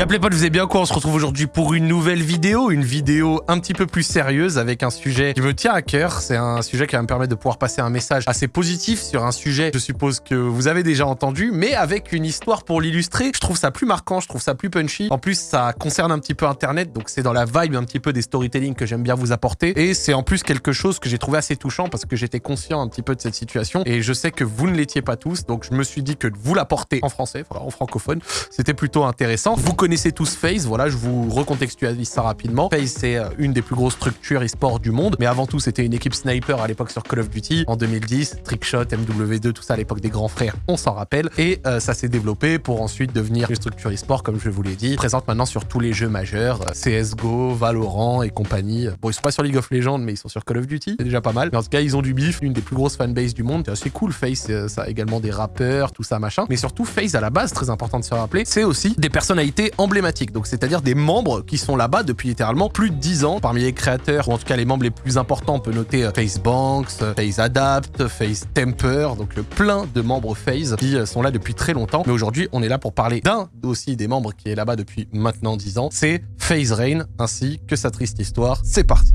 Y'a potes, vous allez bien quoi On se retrouve aujourd'hui pour une nouvelle vidéo, une vidéo un petit peu plus sérieuse avec un sujet qui me tient à cœur. C'est un sujet qui va me permettre de pouvoir passer un message assez positif sur un sujet, je suppose que vous avez déjà entendu, mais avec une histoire pour l'illustrer. Je trouve ça plus marquant, je trouve ça plus punchy. En plus, ça concerne un petit peu Internet, donc c'est dans la vibe un petit peu des storytelling que j'aime bien vous apporter. Et c'est en plus quelque chose que j'ai trouvé assez touchant parce que j'étais conscient un petit peu de cette situation et je sais que vous ne l'étiez pas tous, donc je me suis dit que de vous l'apporter en français, en francophone, c'était plutôt intéressant. Tous FaZe, voilà, je vous recontextualise ça rapidement. FaZe, c'est euh, une des plus grosses structures e-sport du monde, mais avant tout, c'était une équipe sniper à l'époque sur Call of Duty en 2010, Trickshot, MW2, tout ça à l'époque des grands frères, on s'en rappelle. Et euh, ça s'est développé pour ensuite devenir une structure e-sport, comme je vous l'ai dit, présente maintenant sur tous les jeux majeurs, euh, CSGO, Valorant et compagnie. Bon, ils sont pas sur League of Legends, mais ils sont sur Call of Duty, c'est déjà pas mal. Mais en tout cas, ils ont du bif, une des plus grosses fanbases du monde. C'est assez cool, FaZe, ça a également des rappeurs, tout ça, machin. Mais surtout, FaZe, à la base, très important de se rappeler, c'est aussi des personnalités emblématiques. Donc, c'est-à-dire des membres qui sont là-bas depuis littéralement plus de 10 ans. Parmi les créateurs, ou en tout cas les membres les plus importants, on peut noter euh, FaZe Banks, FaZe Adapt, FaZe Temper, donc euh, plein de membres FaZe qui euh, sont là depuis très longtemps. Mais aujourd'hui, on est là pour parler d'un aussi des membres qui est là-bas depuis maintenant 10 ans. C'est FaZe Rain, ainsi que sa triste histoire. C'est parti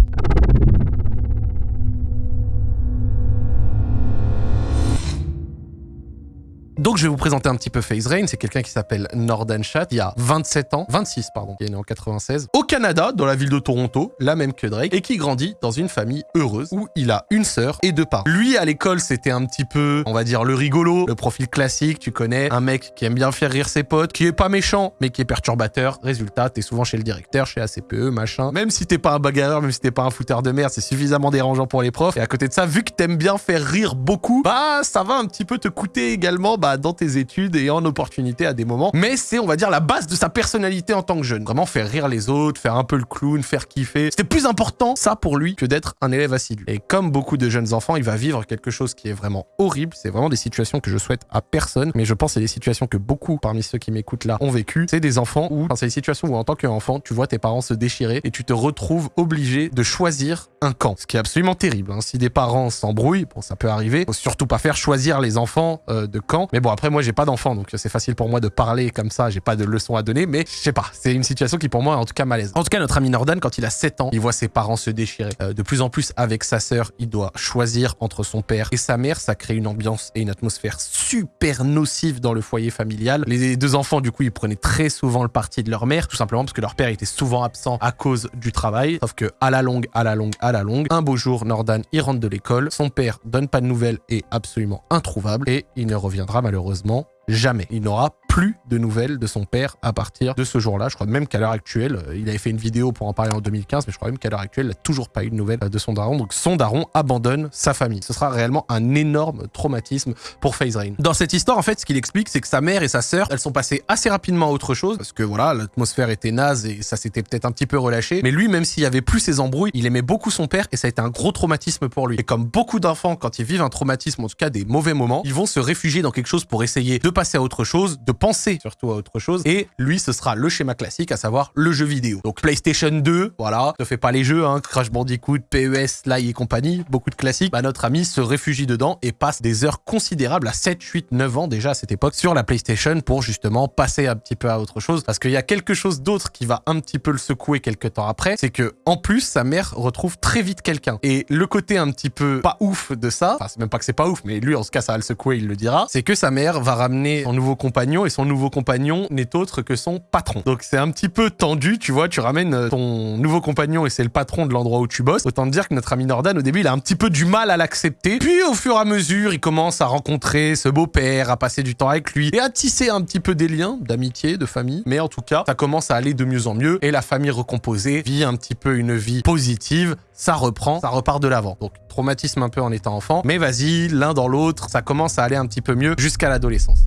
Donc je vais vous présenter un petit peu FaZe Rain, c'est quelqu'un qui s'appelle Nordan Chat, il y a 27 ans, 26 pardon, qui est né en 96, au Canada, dans la ville de Toronto, la même que Drake, et qui grandit dans une famille heureuse où il a une sœur et deux parents. Lui à l'école c'était un petit peu, on va dire le rigolo, le profil classique, tu connais, un mec qui aime bien faire rire ses potes, qui est pas méchant, mais qui est perturbateur. Résultat, t'es souvent chez le directeur, chez ACPE, machin. Même si t'es pas un bagarreur, même si t'es pas un fouteur de merde, c'est suffisamment dérangeant pour les profs. Et à côté de ça, vu que t'aimes bien faire rire beaucoup, bah ça va un petit peu te coûter également dans tes études et en opportunité à des moments. Mais c'est, on va dire, la base de sa personnalité en tant que jeune. Vraiment faire rire les autres, faire un peu le clown, faire kiffer. C'était plus important, ça, pour lui, que d'être un élève assidu. Et comme beaucoup de jeunes enfants, il va vivre quelque chose qui est vraiment horrible. C'est vraiment des situations que je souhaite à personne. Mais je pense que c'est des situations que beaucoup parmi ceux qui m'écoutent là ont vécu. C'est des enfants où, enfin, c'est des situations où en tant qu'enfant, tu vois tes parents se déchirer et tu te retrouves obligé de choisir un camp. Ce qui est absolument terrible. Hein. Si des parents s'embrouillent, bon, ça peut arriver. Faut surtout pas faire choisir les enfants euh, de camp. Mais bon, après, moi, j'ai pas d'enfant, donc c'est facile pour moi de parler comme ça, j'ai pas de leçons à donner, mais je sais pas, c'est une situation qui pour moi est en tout cas malaise. En tout cas, notre ami Nordan, quand il a 7 ans, il voit ses parents se déchirer. Euh, de plus en plus avec sa sœur, il doit choisir entre son père et sa mère, ça crée une ambiance et une atmosphère super nocive dans le foyer familial. Les deux enfants, du coup, ils prenaient très souvent le parti de leur mère, tout simplement parce que leur père était souvent absent à cause du travail, sauf que à la longue, à la longue, à la longue, un beau jour, Nordan, il rentre de l'école, son père donne pas de nouvelles et absolument introuvable, et il ne reviendra malheureusement jamais. Il n'aura plus de nouvelles de son père à partir de ce jour-là. Je crois même qu'à l'heure actuelle, euh, il avait fait une vidéo pour en parler en 2015, mais je crois même qu'à l'heure actuelle, il n'a toujours pas eu de nouvelles de son daron. Donc son daron abandonne sa famille. Ce sera réellement un énorme traumatisme pour FaZe Rain. Dans cette histoire, en fait, ce qu'il explique, c'est que sa mère et sa sœur, elles sont passées assez rapidement à autre chose, parce que voilà, l'atmosphère était naze et ça s'était peut-être un petit peu relâché. Mais lui, même s'il y avait plus ses embrouilles, il aimait beaucoup son père et ça a été un gros traumatisme pour lui. Et comme beaucoup d'enfants, quand ils vivent un traumatisme, en tout cas des mauvais moments, ils vont se réfugier dans quelque chose pour essayer de passer à autre chose, de penser surtout à autre chose. Et lui, ce sera le schéma classique, à savoir le jeu vidéo. Donc PlayStation 2, voilà, ne fait pas les jeux, hein, Crash Bandicoot, PES, Sly et compagnie, beaucoup de classiques. Bah, notre ami se réfugie dedans et passe des heures considérables à 7, 8, 9 ans déjà à cette époque sur la PlayStation pour justement passer un petit peu à autre chose. Parce qu'il y a quelque chose d'autre qui va un petit peu le secouer quelques temps après, c'est que en plus, sa mère retrouve très vite quelqu'un. Et le côté un petit peu pas ouf de ça, enfin c'est même pas que c'est pas ouf, mais lui en ce cas ça va le secouer, il le dira, c'est que sa mère va ramener son nouveau compagnon et son nouveau compagnon n'est autre que son patron. Donc c'est un petit peu tendu, tu vois, tu ramènes euh, ton nouveau compagnon et c'est le patron de l'endroit où tu bosses. Autant te dire que notre ami Nordan, au début, il a un petit peu du mal à l'accepter. Puis au fur et à mesure, il commence à rencontrer ce beau-père, à passer du temps avec lui et à tisser un petit peu des liens d'amitié, de famille. Mais en tout cas, ça commence à aller de mieux en mieux et la famille recomposée vit un petit peu une vie positive. Ça reprend, ça repart de l'avant. Donc traumatisme un peu en étant enfant. Mais vas-y, l'un dans l'autre, ça commence à aller un petit peu mieux jusqu'à l'adolescence.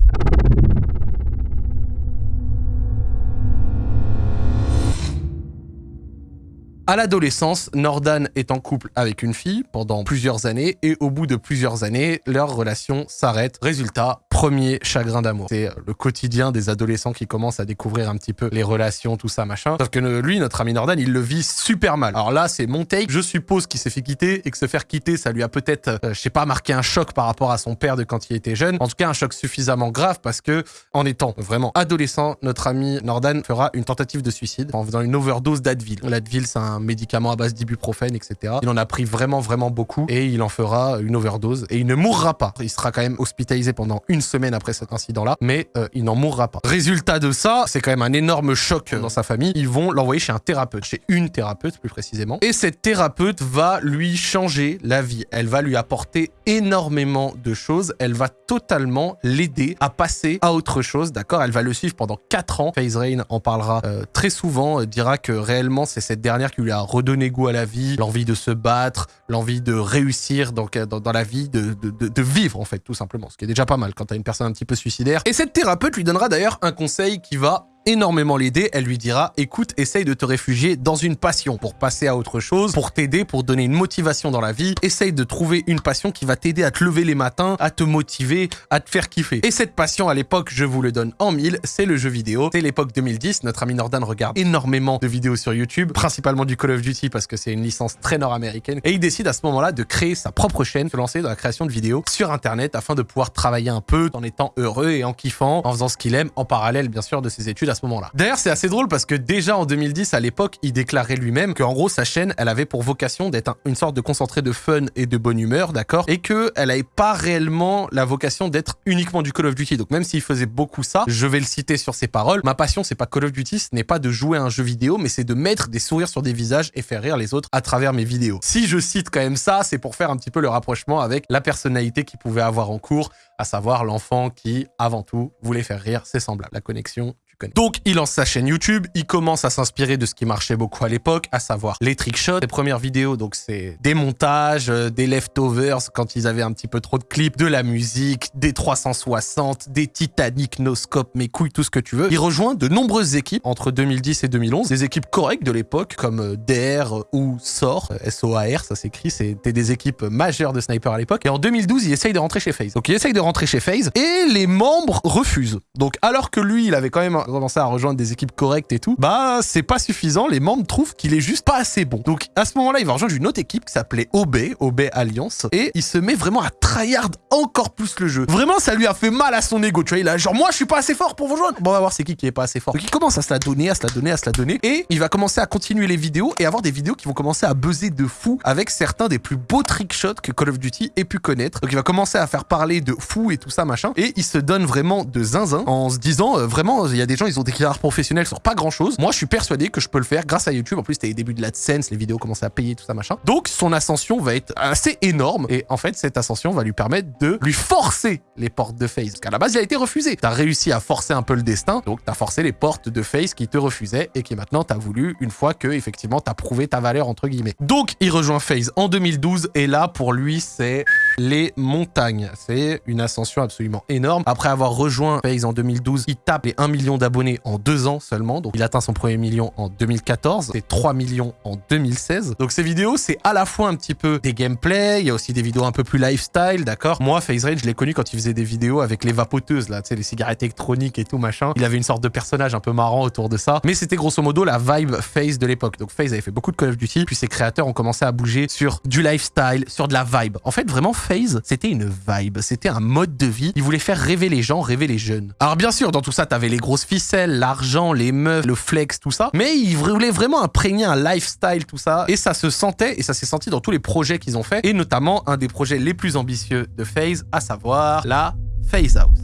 À l'adolescence, Nordan est en couple avec une fille pendant plusieurs années et au bout de plusieurs années, leur relation s'arrête. Résultat, premier chagrin d'amour. C'est le quotidien des adolescents qui commencent à découvrir un petit peu les relations, tout ça, machin. Sauf que lui, notre ami Nordan, il le vit super mal. Alors là, c'est mon take. Je suppose qu'il s'est fait quitter et que se faire quitter, ça lui a peut-être, euh, je sais pas, marqué un choc par rapport à son père de quand il était jeune. En tout cas, un choc suffisamment grave parce que, en étant vraiment adolescent, notre ami Nordan fera une tentative de suicide en faisant une overdose d'Advil. L'Advil, c'est un médicament à base d'ibuprofène, etc. Il en a pris vraiment, vraiment beaucoup et il en fera une overdose et il ne mourra pas. Il sera quand même hospitalisé pendant une semaine après cet incident-là, mais euh, il n'en mourra pas. Résultat de ça, c'est quand même un énorme choc dans sa famille. Ils vont l'envoyer chez un thérapeute, chez une thérapeute plus précisément. Et cette thérapeute va lui changer la vie. Elle va lui apporter énormément de choses. Elle va totalement l'aider à passer à autre chose, d'accord? Elle va le suivre pendant 4 ans. FaZe Rain en parlera euh, très souvent, euh, dira que réellement c'est cette dernière qui lui a redonné goût à la vie, l'envie de se battre, l'envie de réussir dans, la vie, de, de, de, vivre en fait, tout simplement. Ce qui est déjà pas mal quand t'as une personne un petit peu suicidaire. Et cette thérapeute lui donnera d'ailleurs un conseil qui va énormément l'aider. Elle lui dira, écoute, essaye de te réfugier dans une passion pour passer à autre chose, pour t'aider, pour donner une motivation dans la vie. Essaye de trouver une passion qui va t'aider à te lever les matins, à te motiver, à te faire kiffer. Et cette passion, à l'époque, je vous le donne en mille, c'est le jeu vidéo. C'est l'époque 2010. Notre ami Nordan regarde énormément de vidéos sur YouTube, principalement du Call of Duty parce que c'est une licence très nord-américaine. Et il décide à ce moment-là de créer sa propre chaîne, se lancer dans la création de vidéos sur Internet afin de pouvoir travailler un peu en étant heureux et en kiffant, en faisant ce qu'il aime, en parallèle, bien sûr, de ses études à moment-là. D'ailleurs, c'est assez drôle parce que déjà en 2010, à l'époque, il déclarait lui-même qu'en gros, sa chaîne, elle avait pour vocation d'être une sorte de concentré de fun et de bonne humeur, d'accord Et qu'elle n'avait pas réellement la vocation d'être uniquement du Call of Duty. Donc même s'il faisait beaucoup ça, je vais le citer sur ses paroles, ma passion, c'est pas Call of Duty, ce n'est pas de jouer à un jeu vidéo, mais c'est de mettre des sourires sur des visages et faire rire les autres à travers mes vidéos. Si je cite quand même ça, c'est pour faire un petit peu le rapprochement avec la personnalité qu'il pouvait avoir en cours, à savoir l'enfant qui, avant tout, voulait faire rire ses semblables. La connexion donc, il lance sa chaîne YouTube, il commence à s'inspirer de ce qui marchait beaucoup à l'époque, à savoir les trickshots. Les premières vidéos, donc c'est des montages, euh, des leftovers quand ils avaient un petit peu trop de clips, de la musique, des 360, des Titanic, Noscope, mes couilles, tout ce que tu veux. Il rejoint de nombreuses équipes entre 2010 et 2011, des équipes correctes de l'époque comme euh, DR ou SOR, S-O-A-R, ça s'écrit, c'était des équipes majeures de sniper à l'époque. Et en 2012, il essaye de rentrer chez FaZe. Donc il essaye de rentrer chez FaZe et les membres refusent. Donc alors que lui, il avait quand même commencer à rejoindre des équipes correctes et tout, bah c'est pas suffisant. Les membres trouvent qu'il est juste pas assez bon. Donc à ce moment-là, il va rejoindre une autre équipe qui s'appelait OB, OB Alliance, et il se met vraiment à tryhard encore plus le jeu. Vraiment, ça lui a fait mal à son ego. Tu vois, il a genre moi je suis pas assez fort pour vous rejoindre. Bon, on va voir c'est qui qui est pas assez fort. Donc il commence à se la donner, à se la donner, à se la donner, et il va commencer à continuer les vidéos et avoir des vidéos qui vont commencer à buzzer de fou avec certains des plus beaux trickshots que Call of Duty ait pu connaître. Donc il va commencer à faire parler de fou et tout ça machin, et il se donne vraiment de zinzin en se disant euh, vraiment il y a des ils ont des carrières professionnelles sur pas grand chose. Moi, je suis persuadé que je peux le faire grâce à YouTube. En plus, c'était les débuts de l'AdSense, les vidéos commençaient à payer, tout ça, machin. Donc, son ascension va être assez énorme. Et en fait, cette ascension va lui permettre de lui forcer les portes de FaZe. Parce qu'à la base, il a été refusé. T'as réussi à forcer un peu le destin. Donc, t'as forcé les portes de FaZe qui te refusaient et qui maintenant t'as voulu une fois que, effectivement, t'as prouvé ta valeur, entre guillemets. Donc, il rejoint FaZe en 2012. Et là, pour lui, c'est les montagnes. C'est une ascension absolument énorme. Après avoir rejoint FaZe en 2012, il tape les 1 million d'abonnés en deux ans seulement. Donc il atteint son premier million en 2014 et 3 millions en 2016. Donc ces vidéos, c'est à la fois un petit peu des gameplays, il y a aussi des vidéos un peu plus lifestyle, d'accord? Moi, FaZe Rage, je l'ai connu quand il faisait des vidéos avec les vapoteuses, là, tu sais, les cigarettes électroniques et tout, machin. Il avait une sorte de personnage un peu marrant autour de ça. Mais c'était grosso modo la vibe FaZe de l'époque. Donc FaZe avait fait beaucoup de Call of Duty, puis ses créateurs ont commencé à bouger sur du lifestyle, sur de la vibe. En fait, vraiment, FaZe, c'était une vibe, c'était un mode de vie. Il voulait faire rêver les gens, rêver les jeunes. Alors bien sûr, dans tout ça, t'avais les grosses ficelles, l'argent, les meufs, le flex, tout ça. Mais ils voulaient vraiment imprégner un lifestyle, tout ça. Et ça se sentait, et ça s'est senti dans tous les projets qu'ils ont fait. Et notamment un des projets les plus ambitieux de FaZe, à savoir la FaZe House.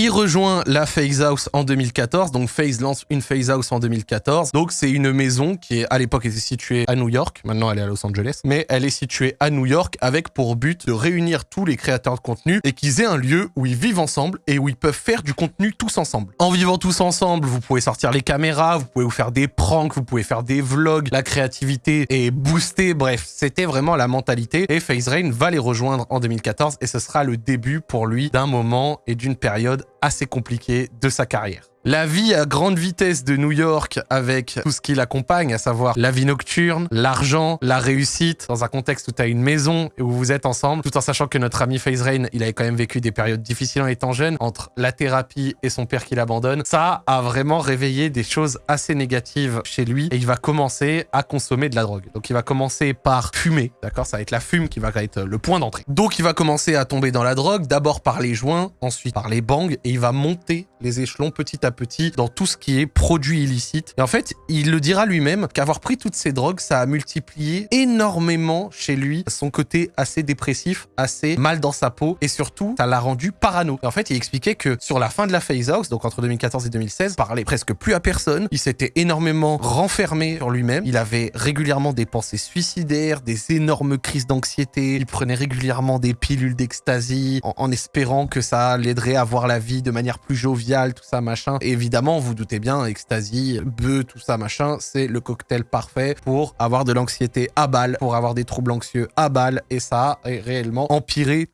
Il rejoint la Phase House en 2014, donc Phase lance une Phase House en 2014. Donc c'est une maison qui à l'époque était située à New York, maintenant elle est à Los Angeles, mais elle est située à New York avec pour but de réunir tous les créateurs de contenu et qu'ils aient un lieu où ils vivent ensemble et où ils peuvent faire du contenu tous ensemble. En vivant tous ensemble, vous pouvez sortir les caméras, vous pouvez vous faire des pranks, vous pouvez faire des vlogs, la créativité est boostée, bref, c'était vraiment la mentalité. Et FaZe Rain va les rejoindre en 2014 et ce sera le début pour lui d'un moment et d'une période assez compliqué de sa carrière. La vie à grande vitesse de New York avec tout ce qui l'accompagne, à savoir la vie nocturne, l'argent, la réussite, dans un contexte où tu as une maison et où vous êtes ensemble, tout en sachant que notre ami FaZe Rain, il avait quand même vécu des périodes difficiles en étant jeune, entre la thérapie et son père qui l'abandonne, ça a vraiment réveillé des choses assez négatives chez lui et il va commencer à consommer de la drogue. Donc il va commencer par fumer, d'accord? Ça va être la fume qui va être le point d'entrée. Donc il va commencer à tomber dans la drogue, d'abord par les joints, ensuite par les bangs et il va monter les échelons petit à petit dans tout ce qui est produit illicite. Et en fait, il le dira lui-même qu'avoir pris toutes ces drogues, ça a multiplié énormément chez lui son côté assez dépressif, assez mal dans sa peau et surtout, ça l'a rendu parano. Et en fait, il expliquait que sur la fin de la phase house, donc entre 2014 et 2016, parlait presque plus à personne. Il s'était énormément renfermé sur lui-même. Il avait régulièrement des pensées suicidaires, des énormes crises d'anxiété. Il prenait régulièrement des pilules d'ecstasy en espérant que ça l'aiderait à voir la vie de manière plus joviale tout ça, machin. évidemment, vous doutez bien, ecstasy, bœuf, tout ça, machin, c'est le cocktail parfait pour avoir de l'anxiété à balle, pour avoir des troubles anxieux à balle, et ça a réellement empiré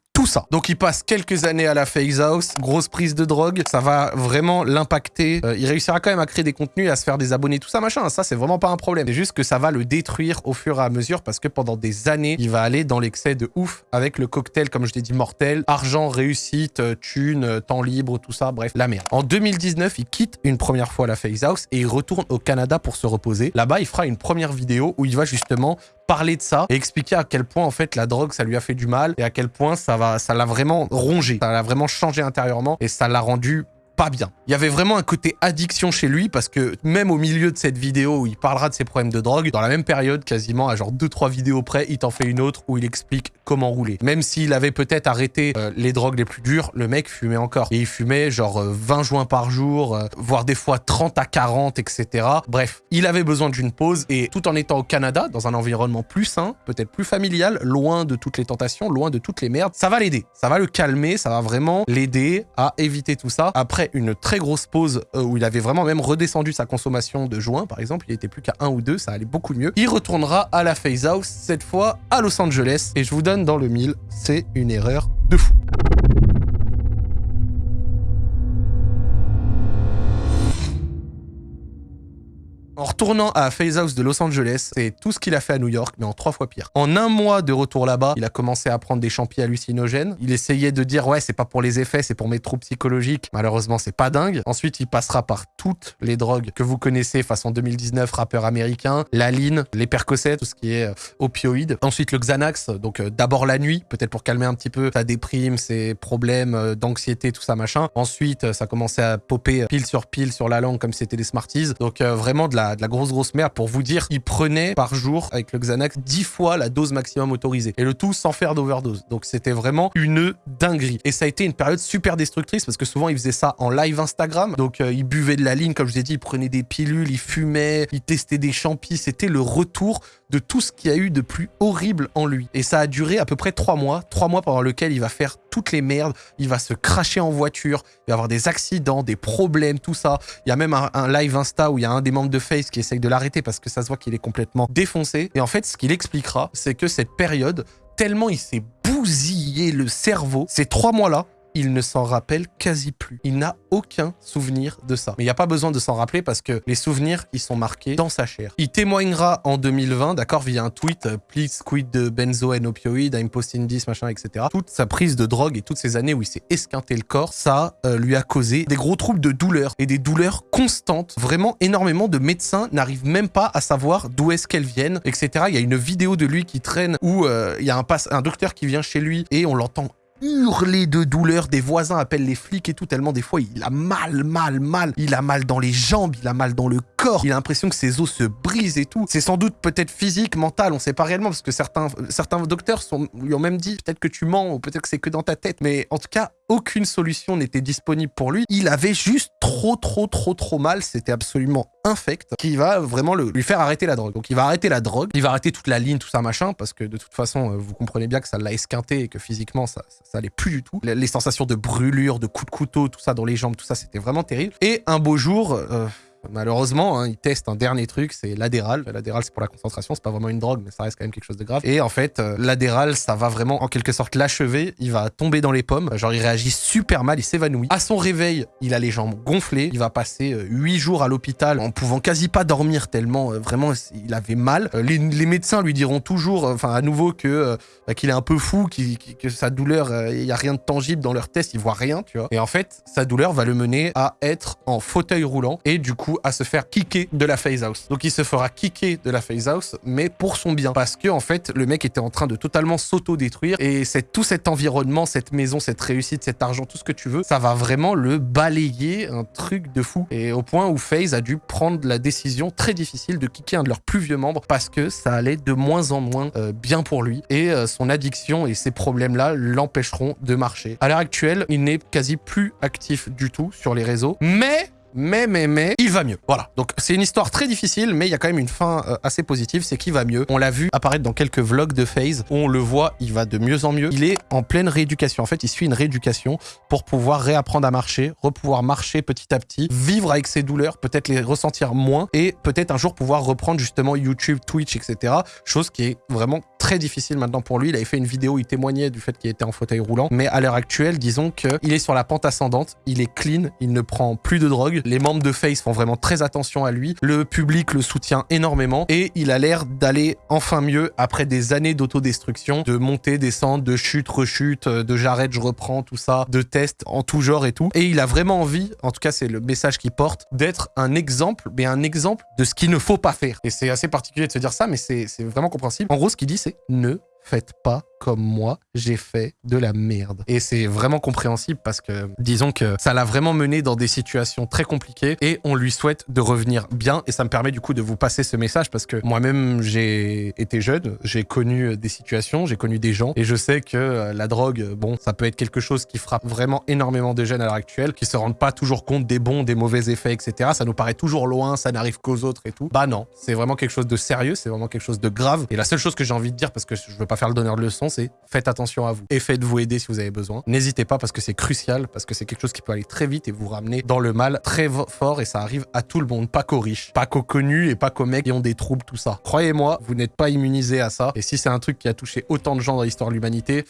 Donc il passe quelques années à la phase house, grosse prise de drogue, ça va vraiment l'impacter. Euh, il réussira quand même à créer des contenus, à se faire des abonnés, tout ça, machin. Ça, c'est vraiment pas un problème. C'est juste que ça va le détruire au fur et à mesure parce que pendant des années, il va aller dans l'excès de ouf avec le cocktail, comme je l'ai dit, mortel. Argent, réussite, euh, thune, euh, temps libre, tout ça, bref, la merde. En 2019, il quitte une première fois la phase house et il retourne au Canada pour se reposer. Là-bas, il fera une première vidéo où il va justement parler de ça et expliquer à quel point en fait la drogue ça lui a fait du mal et à quel point ça va ça l'a vraiment rongé, ça l'a vraiment changé intérieurement et ça l'a rendu pas bien. Il y avait vraiment un côté addiction chez lui parce que même au milieu de cette vidéo où il parlera de ses problèmes de drogue, dans la même période, quasiment à genre 2-3 vidéos près, il t'en fait une autre où il explique comment rouler. Même s'il avait peut-être arrêté euh, les drogues les plus dures, le mec fumait encore. Et il fumait genre 20 euh, joints par jour, euh, voire des fois 30 à 40, etc. Bref, il avait besoin d'une pause et tout en étant au Canada, dans un environnement plus sain, peut-être plus familial, loin de toutes les tentations, loin de toutes les merdes, ça va l'aider. Ça va le calmer, ça va vraiment l'aider à éviter tout ça. Après une très grosse pause où il avait vraiment même redescendu sa consommation de joints, par exemple, il était plus qu'à un ou deux, ça allait beaucoup mieux. Il retournera à la phase house, cette fois à Los Angeles, et je vous donne dans le mille, c'est une erreur de fou. En retournant à Phase House de Los Angeles, c'est tout ce qu'il a fait à New York, mais en trois fois pire. En un mois de retour là-bas, il a commencé à prendre des champis hallucinogènes. Il essayait de dire, ouais, c'est pas pour les effets, c'est pour mes troubles psychologiques. Malheureusement, c'est pas dingue. Ensuite, il passera par toutes les drogues que vous connaissez, façon 2019, rappeur américain, la line, les percocets, tout ce qui est euh, opioïde. Ensuite, le Xanax, donc euh, d'abord la nuit, peut-être pour calmer un petit peu sa déprime, ses problèmes euh, d'anxiété, tout ça, machin. Ensuite, ça commençait à popper pile sur pile sur la langue comme c'était des Smarties. Donc vraiment de la de la grosse grosse merde pour vous dire il prenait par jour avec le Xanax 10 fois la dose maximum autorisée et le tout sans faire d'overdose. Donc c'était vraiment une dinguerie. Et ça a été une période super destructrice parce que souvent il faisait ça en live Instagram. Donc euh, il buvait de la ligne comme je l'ai dit, il prenait des pilules, il fumait, il testait des champis. C'était le retour de tout ce qu'il y a eu de plus horrible en lui. Et ça a duré à peu près trois mois, trois mois pendant lequel il va faire toutes les merdes, il va se cracher en voiture, il va avoir des accidents, des problèmes, tout ça. Il y a même un, un live Insta où il y a un des membres de Face qui essaye de l'arrêter parce que ça se voit qu'il est complètement défoncé. Et en fait, ce qu'il expliquera, c'est que cette période, tellement il s'est bousillé le cerveau, ces trois mois-là, il ne s'en rappelle quasi plus. Il n'a aucun souvenir de ça. Mais il n'y a pas besoin de s'en rappeler parce que les souvenirs, ils sont marqués dans sa chair. Il témoignera en 2020, d'accord, via un tweet, euh, please quit de benzo and opioid, I'm posting this, machin, etc. Toute sa prise de drogue et toutes ces années où il s'est esquinté le corps, ça euh, lui a causé des gros troubles de douleur et des douleurs constantes. Vraiment énormément de médecins n'arrivent même pas à savoir d'où est-ce qu'elles viennent, etc. Il y a une vidéo de lui qui traîne où euh, il y a un, un docteur qui vient chez lui et on l'entend hurler de douleur. Des voisins appellent les flics et tout, tellement des fois il a mal, mal, mal. Il a mal dans les jambes, il a mal dans le corps. Il a l'impression que ses os se brisent et tout. C'est sans doute peut-être physique, mental, on sait pas réellement parce que certains, certains docteurs lui ont même dit peut-être que tu mens ou peut-être que c'est que dans ta tête. Mais en tout cas, aucune solution n'était disponible pour lui. Il avait juste trop, trop, trop, trop mal. C'était absolument infect qui va vraiment le, lui faire arrêter la drogue. Donc il va arrêter la drogue, il va arrêter toute la ligne, tout ça, machin, parce que de toute façon, euh, vous comprenez bien que ça l'a esquinté et que physiquement, ça, ça, plus du tout. Les, sensations de brûlure, de coups de couteau, tout ça dans les jambes, tout ça, c'était vraiment terrible. Et un beau jour... Euh, malheureusement, hein, il teste un dernier truc, c'est l'adéral. L'adéral, c'est pour la concentration, c'est pas vraiment une drogue, mais ça reste quand même quelque chose de grave. Et en fait, euh, l'adéral, ça va vraiment en quelque sorte l'achever. Il va tomber dans les pommes, genre il réagit super mal, il s'évanouit. À son réveil, il a les jambes gonflées. Il va passer euh, huit jours à l'hôpital en pouvant quasi pas dormir tellement euh, vraiment il avait mal. Les, médecins lui diront toujours, enfin à nouveau bah, qu'il est un peu fou, que sa douleur, il y a rien de tangible dans leur test, il voit rien, tu vois. Et en fait, sa douleur va le mener à être en fauteuil roulant et du coup à se faire kicker de la phase house. Donc il se fera kicker de la phase house, mais pour son bien. Parce que en fait, le mec était en train de totalement s'auto-détruire et c'est tout cet environnement, cette maison, cette réussite, cet argent, tout ce que tu veux, ça va vraiment le balayer, un truc de fou. Et au point où FaZe a dû prendre la décision très difficile de kicker un de leurs plus vieux membres parce que ça allait de moins en moins euh, bien pour lui. Et euh, son addiction et ses problèmes-là l'empêcheront de marcher. À l'heure actuelle, il n'est quasi plus actif du tout sur les réseaux. Mais mais, mais, mais, il va mieux. Voilà. Donc, c'est une histoire très difficile, mais il y a quand même une fin euh, assez positive, c'est qu'il va mieux. On l'a vu apparaître dans quelques vlogs de FaZe, où on le voit, il va de mieux en mieux. Il est en pleine rééducation. En fait, il suit une rééducation pour pouvoir réapprendre à marcher, repouvoir marcher petit à petit, vivre avec ses douleurs, peut-être les ressentir moins, et peut-être un jour pouvoir reprendre justement YouTube, Twitch, etc. Chose qui est vraiment très difficile maintenant pour lui. Il avait fait une vidéo, il témoignait du fait qu'il était en fauteuil roulant. Mais à l'heure actuelle, disons qu'il est sur la pente ascendante, il est clean, il ne prend plus de drogue, les membres de Face font vraiment très attention à lui. Le public le soutient énormément et il a l'air d'aller enfin mieux après des années d'autodestruction, de montée, descente, de chute, rechute, de j'arrête, je reprends, tout ça, de tests en tout genre et tout. Et il a vraiment envie, en tout cas c'est le message qu'il porte, d'être un exemple, mais un exemple de ce qu'il ne faut pas faire. Et c'est assez particulier de se dire ça, mais c'est vraiment compréhensible. En gros, ce qu'il dit, c'est ne faites pas comme moi, j'ai fait de la merde. Et c'est vraiment compréhensible parce que, disons que ça l'a vraiment mené dans des situations très compliquées et on lui souhaite de revenir bien. Et ça me permet du coup de vous passer ce message parce que moi-même, j'ai été jeune, j'ai connu des situations, j'ai connu des gens et je sais que euh, la drogue, bon, ça peut être quelque chose qui frappe vraiment énormément de jeunes à l'heure actuelle, qui se rendent pas toujours compte des bons, des mauvais effets, etc. Ça nous paraît toujours loin, ça n'arrive qu'aux autres et tout. Bah non, c'est vraiment quelque chose de sérieux, c'est vraiment quelque chose de grave. Et la seule chose que j'ai envie de dire, parce que je veux pas faire le donneur de leçons, faites attention à vous et faites-vous aider si vous avez besoin. N'hésitez pas parce que c'est crucial, parce que c'est quelque chose qui peut aller très vite et vous ramener dans le mal très fort et ça arrive à tout le monde, pas qu'aux riches, pas qu'aux connus et pas qu'aux mecs qui ont des troubles, tout ça. Croyez-moi, vous n'êtes pas immunisé à ça et si c'est un truc qui a touché autant de gens dans l'histoire de l'humanité,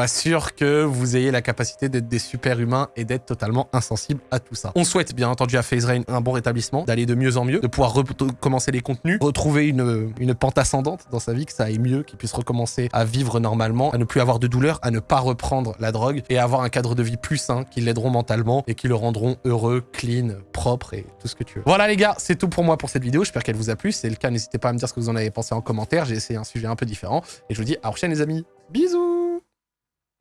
pas sûr que vous ayez la capacité d'être des super humains et d'être totalement insensibles à tout ça. On souhaite bien entendu à FaZe Rain un bon rétablissement, d'aller de mieux en mieux, de pouvoir recommencer les contenus, retrouver une, une pente ascendante dans sa vie, que ça aille mieux, qu'il puisse recommencer à vivre normalement, à ne plus avoir de douleur, à ne pas reprendre la drogue et à avoir un cadre de vie plus sain qui l'aideront mentalement et qui le rendront heureux, clean, propre et tout ce que tu veux. Voilà les gars, c'est tout pour moi pour cette vidéo. J'espère qu'elle vous a plu. Si c'est le cas, n'hésitez pas à me dire ce que vous en avez pensé en commentaire. J'ai essayé un sujet un peu différent et je vous dis à la prochaine les amis. Bisous